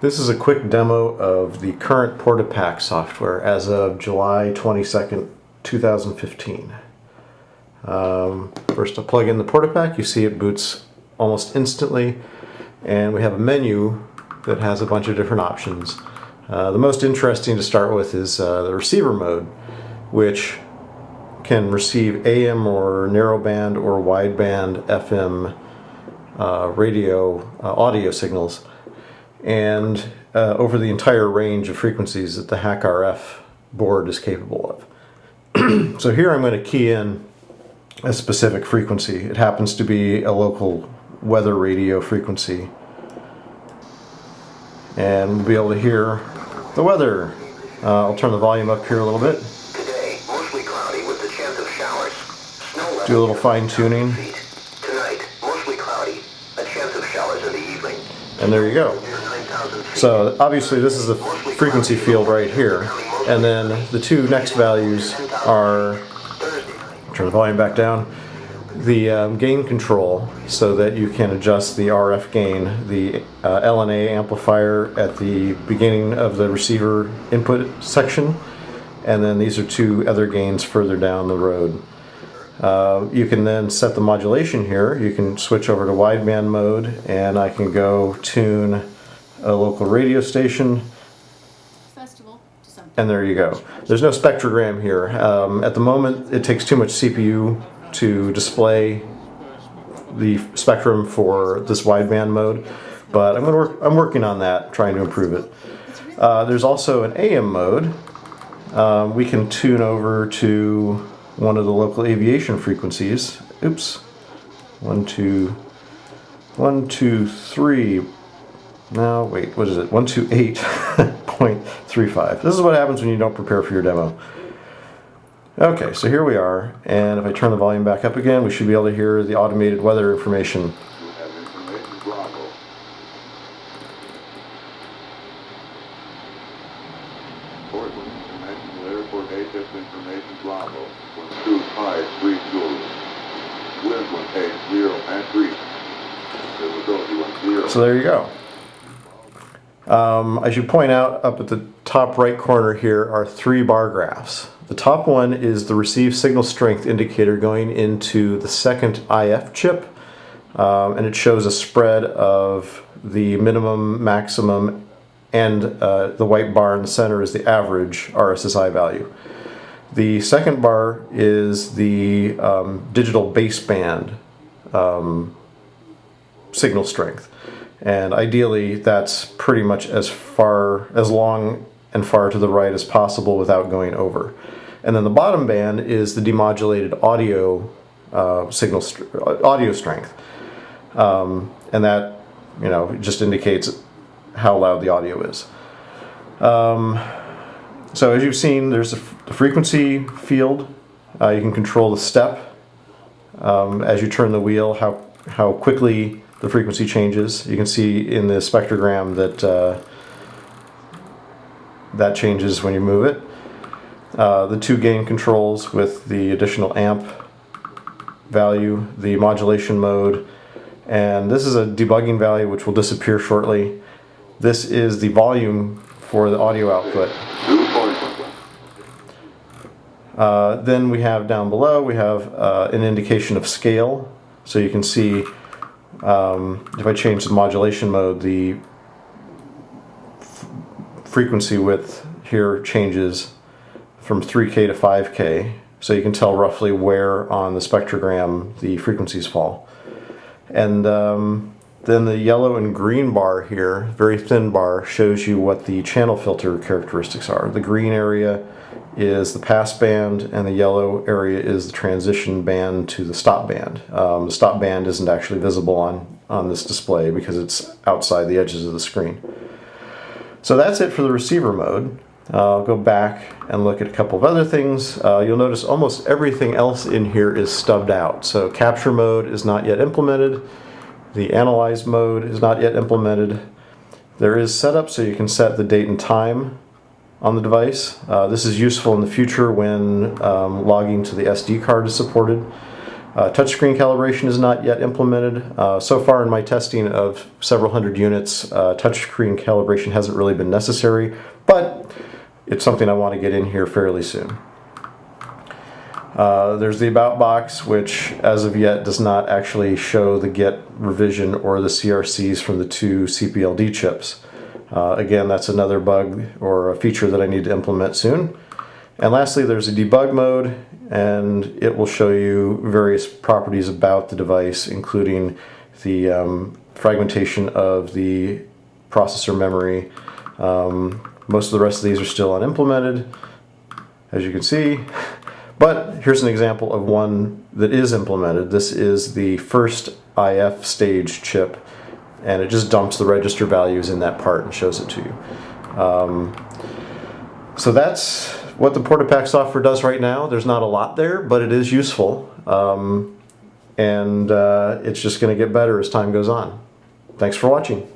This is a quick demo of the current PortaPack software as of July 22nd, 2015. Um, first I plug in the PortaPack, you see it boots almost instantly and we have a menu that has a bunch of different options. Uh, the most interesting to start with is uh, the receiver mode which can receive AM or narrowband or wideband FM uh, radio uh, audio signals and uh, over the entire range of frequencies that the HackRF board is capable of. so here I'm going to key in a specific frequency. It happens to be a local weather radio frequency. And we'll be able to hear the weather. Uh, I'll turn the volume up here a little bit. Today, mostly cloudy with the chance of showers. Snow Do a little fine tuning. Tonight, mostly cloudy. A chance of showers in the evening. And there you go. So obviously this is the frequency field right here. And then the two next values are, turn the volume back down, the um, gain control so that you can adjust the RF gain, the uh, LNA amplifier at the beginning of the receiver input section. And then these are two other gains further down the road. Uh, you can then set the modulation here. You can switch over to wideband mode and I can go tune a local radio station, Festival to some and there you go. There's no spectrogram here. Um, at the moment, it takes too much CPU to display the spectrum for this wideband mode, but I'm, gonna work, I'm working on that, trying to improve it. Uh, there's also an AM mode. Um, we can tune over to one of the local aviation frequencies. Oops. One, two, one, two, three. No, wait, what is it? 128.35. This is what happens when you don't prepare for your demo. Okay, so here we are, and if I turn the volume back up again, we should be able to hear the automated weather information. So there you go. Um, I should point out up at the top right corner here are three bar graphs. The top one is the received signal strength indicator going into the second IF chip, um, and it shows a spread of the minimum, maximum, and uh, the white bar in the center is the average RSSI value. The second bar is the um, digital baseband um, signal strength. And ideally, that's pretty much as far, as long and far to the right as possible without going over. And then the bottom band is the demodulated audio uh, signal, audio strength. Um, and that, you know, just indicates how loud the audio is. Um, so as you've seen, there's the frequency field. Uh, you can control the step um, as you turn the wheel, how, how quickly the frequency changes. You can see in the spectrogram that uh, that changes when you move it. Uh, the two gain controls with the additional amp value, the modulation mode, and this is a debugging value which will disappear shortly. This is the volume for the audio output. Uh, then we have down below, we have uh, an indication of scale. So you can see um, if I change the modulation mode, the frequency width here changes from 3K to 5K. So you can tell roughly where on the spectrogram the frequencies fall. And um, then the yellow and green bar here, very thin bar, shows you what the channel filter characteristics are. The green area is the pass band, and the yellow area is the transition band to the stop band. Um, the stop band isn't actually visible on, on this display because it's outside the edges of the screen. So that's it for the receiver mode. Uh, I'll go back and look at a couple of other things. Uh, you'll notice almost everything else in here is stubbed out. So capture mode is not yet implemented. The analyze mode is not yet implemented. There is setup so you can set the date and time on the device. Uh, this is useful in the future when um, logging to the SD card is supported. Uh, touchscreen calibration is not yet implemented. Uh, so far in my testing of several hundred units, uh, touchscreen calibration hasn't really been necessary, but it's something I want to get in here fairly soon. Uh, there's the About box, which as of yet does not actually show the Git revision or the CRCs from the two CPLD chips. Uh, again, that's another bug or a feature that I need to implement soon. And lastly, there's a debug mode, and it will show you various properties about the device, including the um, fragmentation of the processor memory. Um, most of the rest of these are still unimplemented, as you can see. But here's an example of one that is implemented. This is the first IF stage chip, and it just dumps the register values in that part and shows it to you. Um, so that's what the Portapack software does right now. There's not a lot there, but it is useful. Um, and uh, it's just going to get better as time goes on. Thanks for watching.